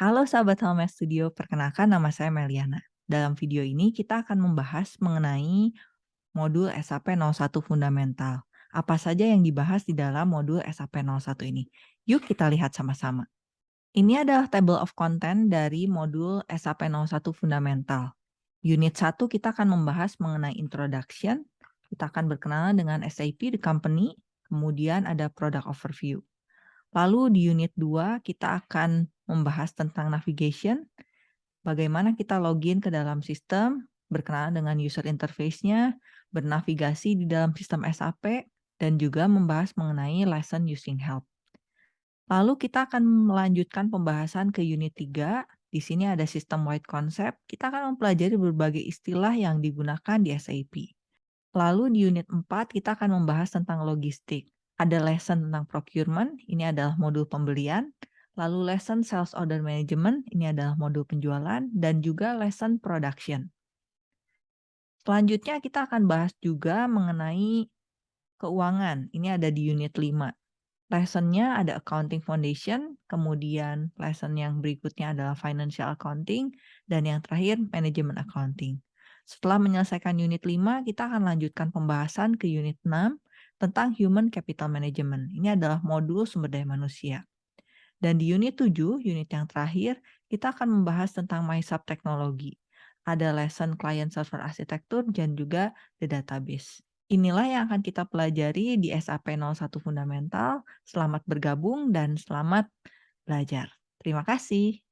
Halo sahabat Home Studio, perkenalkan nama saya Meliana. Dalam video ini kita akan membahas mengenai modul SAP 01 Fundamental. Apa saja yang dibahas di dalam modul SAP 01 ini? Yuk kita lihat sama-sama. Ini adalah table of content dari modul SAP 01 Fundamental. Unit 1 kita akan membahas mengenai introduction, kita akan berkenalan dengan SAP, the company, kemudian ada product overview. Lalu di unit 2 kita akan membahas tentang navigation, bagaimana kita login ke dalam sistem, berkenalan dengan user interface-nya, bernavigasi di dalam sistem SAP, dan juga membahas mengenai lesson using help. Lalu kita akan melanjutkan pembahasan ke unit 3. Di sini ada sistem wide concept. Kita akan mempelajari berbagai istilah yang digunakan di SAP. Lalu di unit 4 kita akan membahas tentang logistik. Ada lesson tentang procurement, ini adalah modul pembelian. Lalu lesson sales order management, ini adalah modul penjualan. Dan juga lesson production. Selanjutnya kita akan bahas juga mengenai keuangan. Ini ada di unit 5. Lessonnya ada accounting foundation, kemudian lesson yang berikutnya adalah financial accounting, dan yang terakhir manajemen accounting. Setelah menyelesaikan unit 5, kita akan lanjutkan pembahasan ke unit 6, tentang Human Capital Management. Ini adalah modul sumber daya manusia. Dan di unit 7, unit yang terakhir, kita akan membahas tentang MySub Teknologi. Ada lesson Client Server Architecture dan juga the database. Inilah yang akan kita pelajari di SAP 01 Fundamental. Selamat bergabung dan selamat belajar. Terima kasih.